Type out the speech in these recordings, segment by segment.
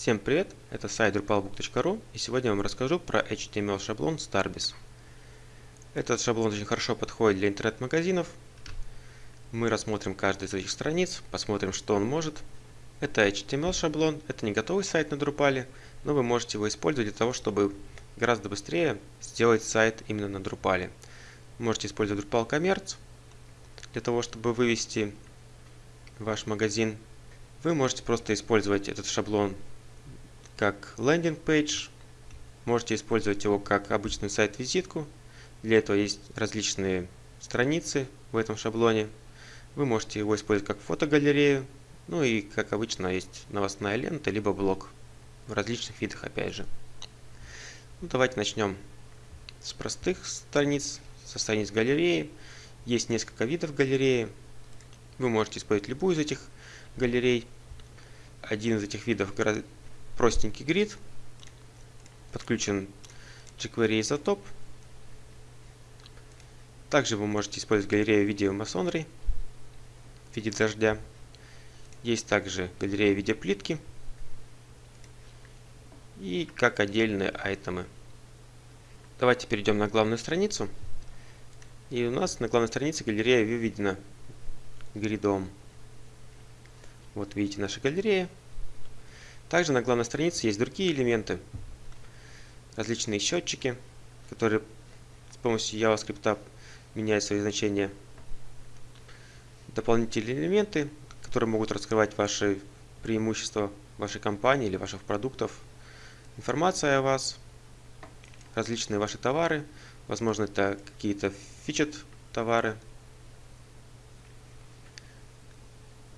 Всем привет, это сайт drupalbook.ru и сегодня я вам расскажу про HTML шаблон Starbis. Этот шаблон очень хорошо подходит для интернет-магазинов. Мы рассмотрим каждую из этих страниц, посмотрим что он может. Это HTML шаблон, это не готовый сайт на Drupal, но вы можете его использовать для того, чтобы гораздо быстрее сделать сайт именно на Drupal. Можете использовать Drupal Commerce для того, чтобы вывести ваш магазин. Вы можете просто использовать этот шаблон как лендинг page. Можете использовать его как обычную сайт-визитку. Для этого есть различные страницы в этом шаблоне. Вы можете его использовать как фотогалерею. Ну и как обычно есть новостная лента, либо блог. В различных видах опять же. Ну, давайте начнем с простых страниц, со страниц галереи. Есть несколько видов галереи. Вы можете использовать любую из этих галерей. Один из этих видов простенький грид, подключен jQuery Isotope. Также вы можете использовать галерею видео масонри в виде дождя. Есть также галерея в виде плитки и как отдельные айтемы. Давайте перейдем на главную страницу. И у нас на главной странице галерея выведена гридом. Вот видите наша галерея. Также на главной странице есть другие элементы, различные счетчики, которые с помощью JavaScript меняют свои значения. Дополнительные элементы, которые могут раскрывать ваши преимущества вашей компании или ваших продуктов. Информация о вас, различные ваши товары, возможно это какие-то фичет товары,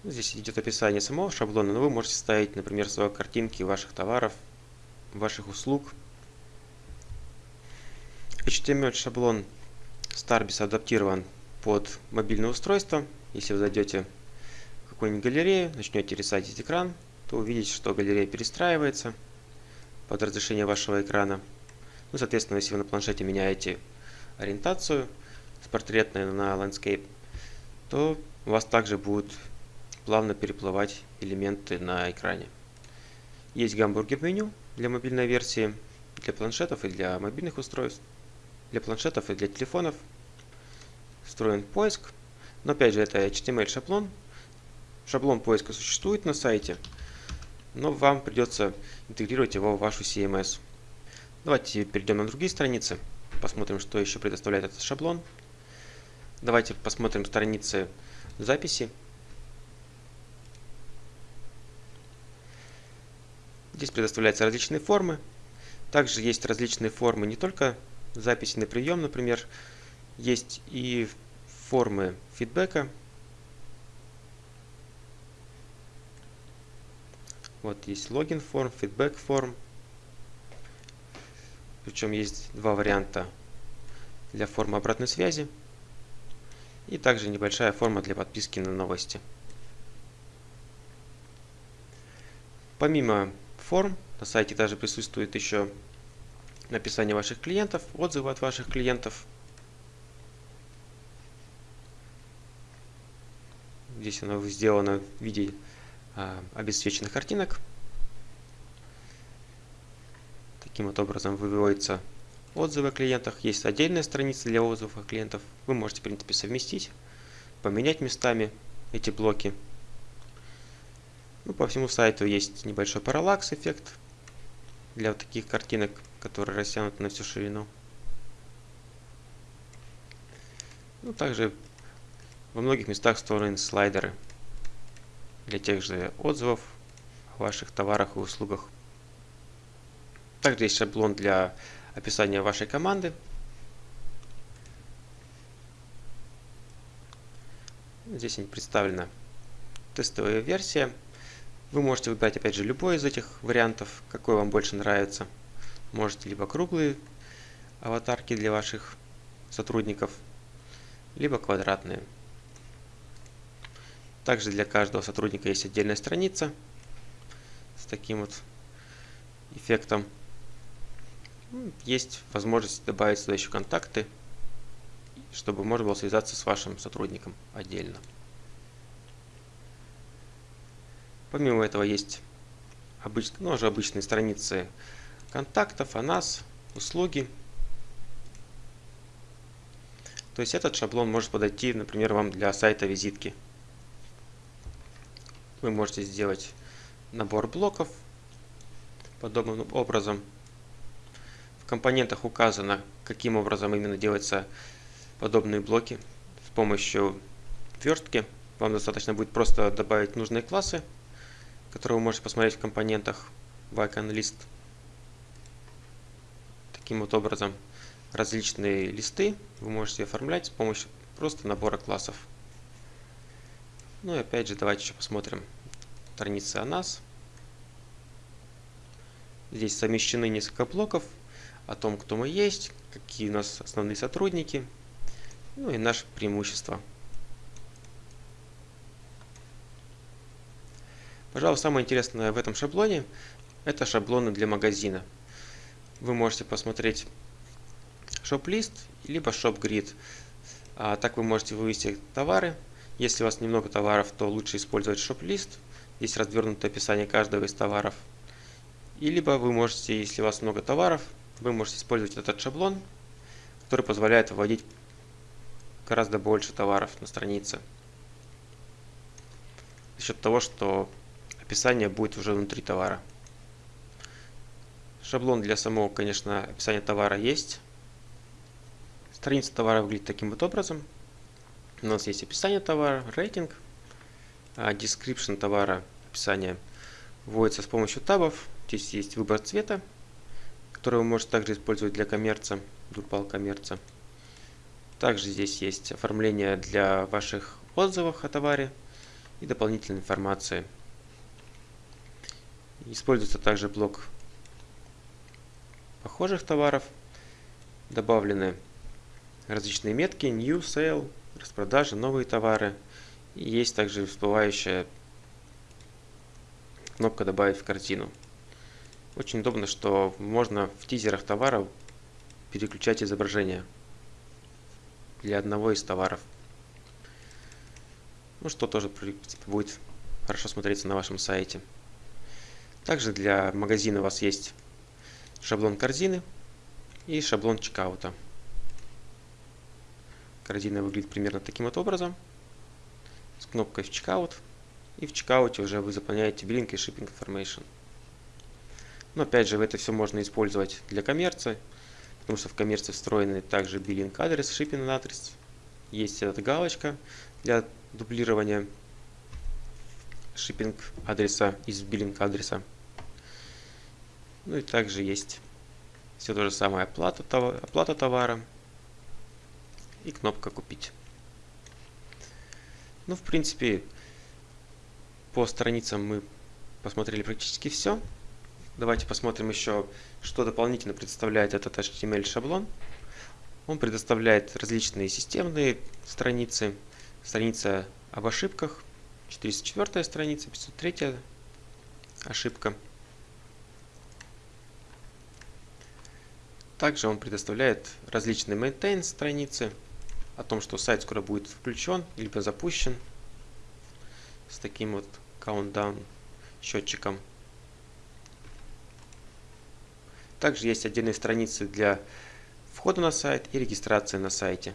Здесь идет описание самого шаблона, но вы можете ставить, например, свои картинки ваших товаров, ваших услуг. HTML шаблон Starbis адаптирован под мобильное устройство. Если вы зайдете в какую-нибудь галерею, начнете рисовать экран, то увидите, что галерея перестраивается под разрешение вашего экрана. Ну, соответственно, если вы на планшете меняете ориентацию с портретной на landscape, то у вас также будут плавно переплывать элементы на экране. Есть гамбургер меню для мобильной версии, для планшетов и для мобильных устройств, для планшетов и для телефонов. Встроен поиск, но опять же это HTML шаблон. Шаблон поиска существует на сайте, но вам придется интегрировать его в вашу CMS. Давайте перейдем на другие страницы, посмотрим, что еще предоставляет этот шаблон. Давайте посмотрим страницы записи Здесь предоставляются различные формы. Также есть различные формы не только записи на прием, например, есть и формы фидбэка. Вот есть логин форм, фидбэк форм. Причем есть два варианта для формы обратной связи. И также небольшая форма для подписки на новости. Помимо форм. На сайте также присутствует еще написание ваших клиентов, отзывы от ваших клиентов. Здесь оно сделано в виде а, обесцвеченных картинок. Таким вот образом выводятся отзывы о клиентах. Есть отдельная страница для отзывов о клиентов. Вы можете, в принципе, совместить, поменять местами эти блоки. Ну, по всему сайту есть небольшой параллакс эффект для вот таких картинок, которые растянуты на всю ширину. Ну, также во многих местах встроены слайдеры для тех же отзывов о ваших товарах и услугах. Также есть шаблон для описания вашей команды. Здесь представлена тестовая версия. Вы можете выбрать опять же любой из этих вариантов, какой вам больше нравится. Можете либо круглые аватарки для ваших сотрудников, либо квадратные. Также для каждого сотрудника есть отдельная страница с таким вот эффектом. Есть возможность добавить сюда еще контакты, чтобы можно было связаться с вашим сотрудником отдельно. Помимо этого есть обыч... ну, уже обычные страницы контактов, о нас, услуги. То есть этот шаблон может подойти, например, вам для сайта визитки. Вы можете сделать набор блоков подобным образом. В компонентах указано, каким образом именно делаются подобные блоки с помощью верстки. Вам достаточно будет просто добавить нужные классы, которые вы можете посмотреть в компонентах в Icon List. Таким вот образом различные листы вы можете оформлять с помощью просто набора классов. Ну и опять же давайте еще посмотрим страницы о нас. Здесь совмещены несколько блоков о том, кто мы есть, какие у нас основные сотрудники, ну и наши преимущества. Пожалуй, самое интересное в этом шаблоне – это шаблоны для магазина. Вы можете посмотреть shop-лист, либо shop-grid. А так вы можете вывести товары. Если у вас немного товаров, то лучше использовать shop-лист. Здесь развернутое описание каждого из товаров. И либо вы можете, если у вас много товаров, вы можете использовать этот шаблон, который позволяет вводить гораздо больше товаров на странице. За счет того, что описание будет уже внутри товара. Шаблон для самого, конечно, описания товара есть. Страница товара выглядит таким вот образом. У нас есть описание товара, рейтинг, а description товара, описание вводится с помощью табов. Здесь есть выбор цвета, который вы можете также использовать для коммерца, Drupal коммерца. Также здесь есть оформление для ваших отзывов о товаре и дополнительной информации. Используется также блок похожих товаров. Добавлены различные метки, New Sale, распродажи, новые товары. И есть также всплывающая кнопка «Добавить в картину». Очень удобно, что можно в тизерах товара переключать изображение для одного из товаров. Ну что тоже будет хорошо смотреться на вашем сайте. Также для магазина у вас есть шаблон корзины и шаблон чекаута. Корзина выглядит примерно таким вот образом. С кнопкой в чекаут. И в чекауте уже вы заполняете billing и shipping information. Но опять же, это все можно использовать для коммерции, потому что в коммерции встроены также биллинг адрес, shipping адрес. Есть эта галочка для дублирования shipping адреса из биллинг адреса. Ну и также есть все то же самое оплата, оплата товара и кнопка купить. Ну, в принципе, по страницам мы посмотрели практически все. Давайте посмотрим еще, что дополнительно представляет этот HTML шаблон. Он предоставляет различные системные страницы. Страница об ошибках, 404 страница, 503 ошибка. Также он предоставляет различные maintain страницы о том, что сайт скоро будет включен либо запущен с таким вот countdown счетчиком. Также есть отдельные страницы для входа на сайт и регистрации на сайте.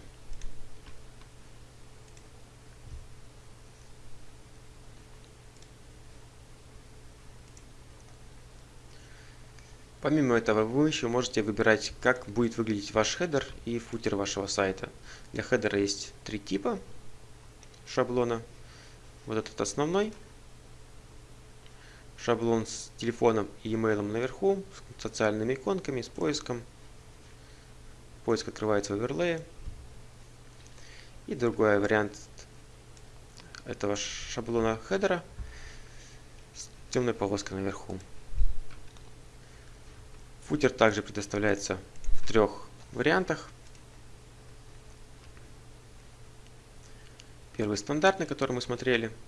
Помимо этого, вы еще можете выбирать, как будет выглядеть ваш header и footer вашего сайта. Для хедера есть три типа шаблона. Вот этот основной, шаблон с телефоном и имейлом наверху, с социальными иконками, с поиском. Поиск открывается в оверлее. И другой вариант этого шаблона хедера с темной полоской наверху. Футер также предоставляется в трех вариантах. Первый стандартный, который мы смотрели –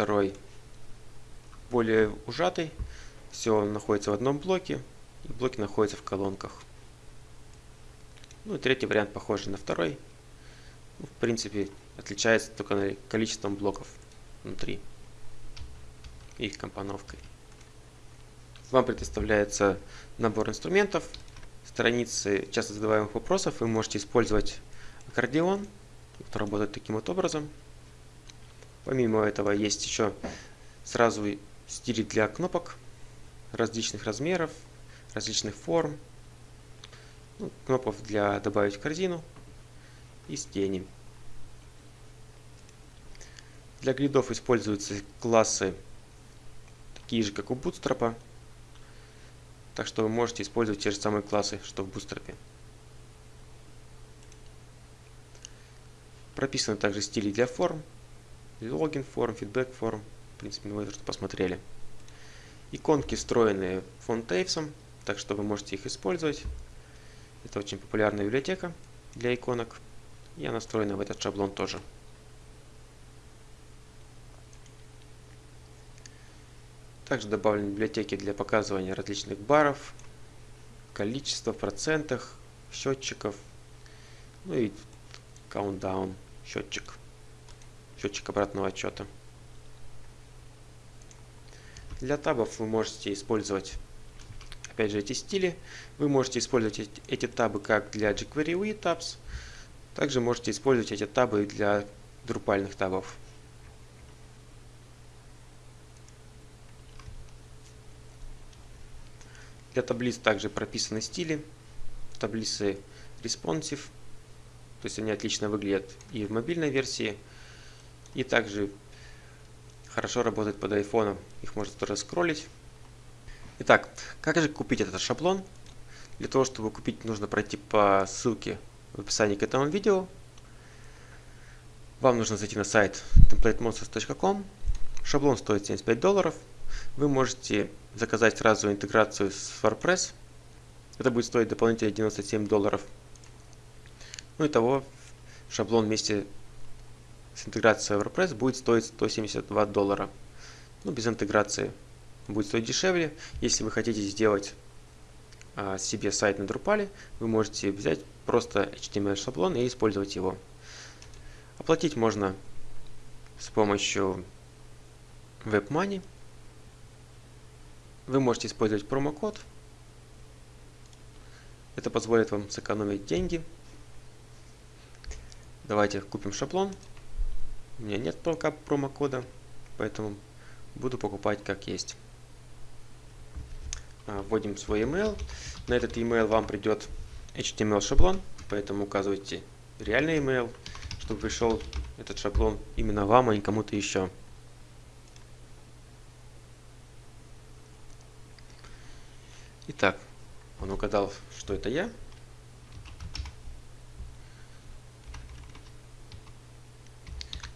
второй более ужатый. Все находится в одном блоке, и блоки находятся в колонках. Ну и третий вариант похожий на второй. Ну, в принципе, отличается только количеством блоков внутри. и их компоновкой. Вам предоставляется набор инструментов, страницы часто задаваемых вопросов. Вы можете использовать аккордеон, который работает таким вот образом. Помимо этого есть еще сразу стили для кнопок различных размеров, различных форм, ну, кнопок для добавить в корзину и с тени. Для гридов используются классы такие же, как у Bootstrap. Так что вы можете использовать те же самые классы, что в Bootstrap. Прописаны также стили для форм, логин форм, фидбэк форм. В принципе, вы это посмотрели. Иконки встроены фонтейвсом, так что вы можете их использовать. Это очень популярная библиотека для иконок. И она встроена в этот шаблон тоже. Также добавлены библиотеки для показывания различных баров, количества в процентах, счетчиков, ну и countdown счетчик, счетчик обратного отчета. Для табов вы можете использовать опять же эти стили. Вы можете использовать эти, табы как для jQuery UI tabs, также можете использовать эти табы для друпальных табов. Для таблиц также прописаны стили. Таблицы responsive. То есть они отлично выглядят и в мобильной версии. И также хорошо работают под iPhone. Их можно тоже скроллить. Итак, как же купить этот шаблон? Для того, чтобы купить, нужно пройти по ссылке в описании к этому видео. Вам нужно зайти на сайт templatemonsters.com. Шаблон стоит 75 долларов. Вы можете заказать сразу интеграцию с WordPress. Это будет стоить дополнительно 97 долларов. Ну и того шаблон вместе с интеграцией WordPress будет стоить 172 доллара. Ну, без интеграции будет стоить дешевле. Если вы хотите сделать а, себе сайт на Drupal, вы можете взять просто HTML шаблон и использовать его. Оплатить можно с помощью WebMoney. Вы можете использовать промокод. Это позволит вам сэкономить деньги. Давайте купим шаблон. У меня нет пока промокода, поэтому буду покупать как есть. А, вводим свой email. На этот email вам придет HTML шаблон, поэтому указывайте реальный email, чтобы пришел этот шаблон именно вам, а не кому-то еще. Итак, он угадал, что это я.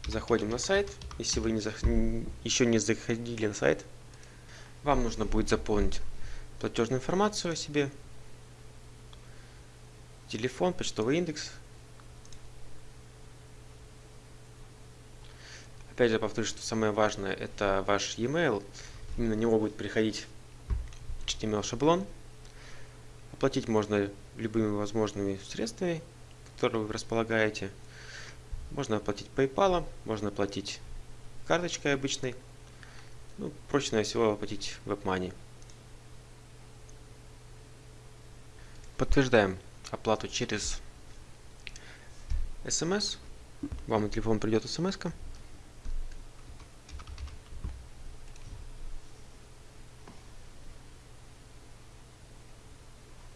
Заходим на сайт. Если вы не зах... еще не заходили на сайт, вам нужно будет заполнить платежную информацию о себе, телефон, почтовый индекс. Опять же повторюсь, что самое важное это ваш e-mail. Именно на него будет приходить HTML шаблон. Оплатить можно любыми возможными средствами, которые вы располагаете. Можно оплатить PayPal, можно оплатить карточкой обычной. Ну, проще всего оплатить WebMoney. Подтверждаем оплату через смс. Вам на телефон придет смс. -ка.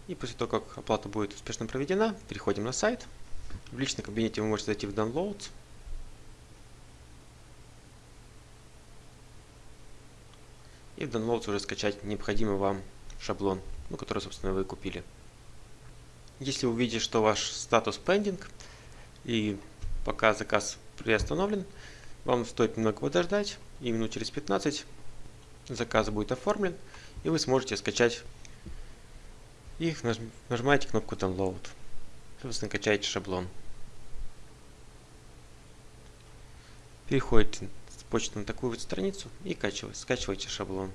И после того, как оплата будет успешно проведена, переходим на сайт. В личном кабинете вы можете зайти в Downloads. И в Downloads уже скачать необходимый вам шаблон, ну, который, собственно, вы купили. Если вы увидите, что ваш статус pending и пока заказ приостановлен, вам стоит немного подождать, и минут через 15 заказ будет оформлен, и вы сможете скачать и нажимаете кнопку Download. Собственно, качаете шаблон. Переходите с почты на такую вот страницу и скачиваете шаблон.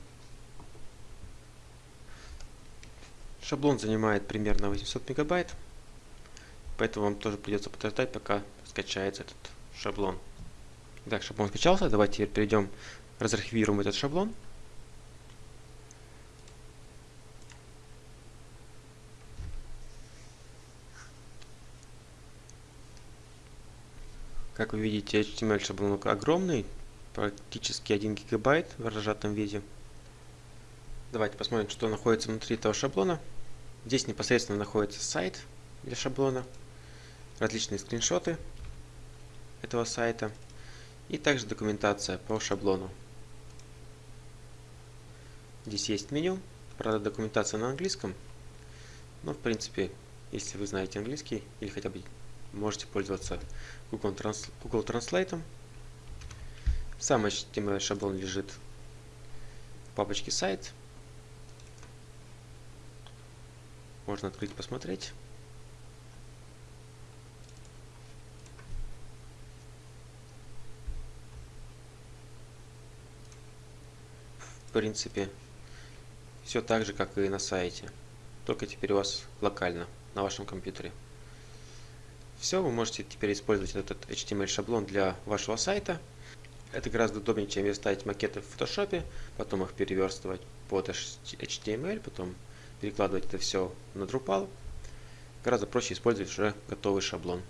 Шаблон занимает примерно 800 мегабайт, поэтому вам тоже придется подождать, пока скачается этот шаблон. Итак, шаблон скачался, давайте теперь перейдем разархивируем этот шаблон. Как вы видите, HTML шаблон огромный, практически 1 гигабайт в разжатом виде. Давайте посмотрим, что находится внутри этого шаблона. Здесь непосредственно находится сайт для шаблона, различные скриншоты этого сайта и также документация по шаблону. Здесь есть меню, правда документация на английском, но в принципе, если вы знаете английский или хотя бы можете пользоваться Google, Trans Google Translate. Сам HTML шаблон лежит в папочке сайт. Можно открыть посмотреть. В принципе, все так же, как и на сайте. Только теперь у вас локально, на вашем компьютере. Все, вы можете теперь использовать этот HTML шаблон для вашего сайта. Это гораздо удобнее, чем ставить макеты в фотошопе, потом их переверстывать под HTML, потом перекладывать это все на Drupal. Гораздо проще использовать уже готовый шаблон.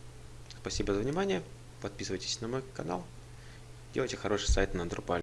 Спасибо за внимание. Подписывайтесь на мой канал. Делайте хороший сайт на Drupal.